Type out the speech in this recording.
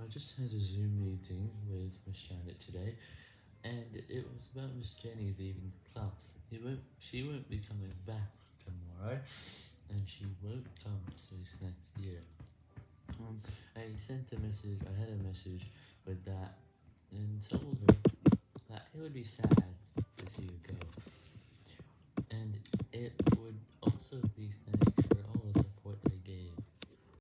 I just had a Zoom meeting with Miss Janet today, and it was about Miss Jenny leaving the club. He won't, she won't be coming back tomorrow, and she won't come to this next year. Um, I sent a message, I had a message with that, and told her that it would be sad to see you go.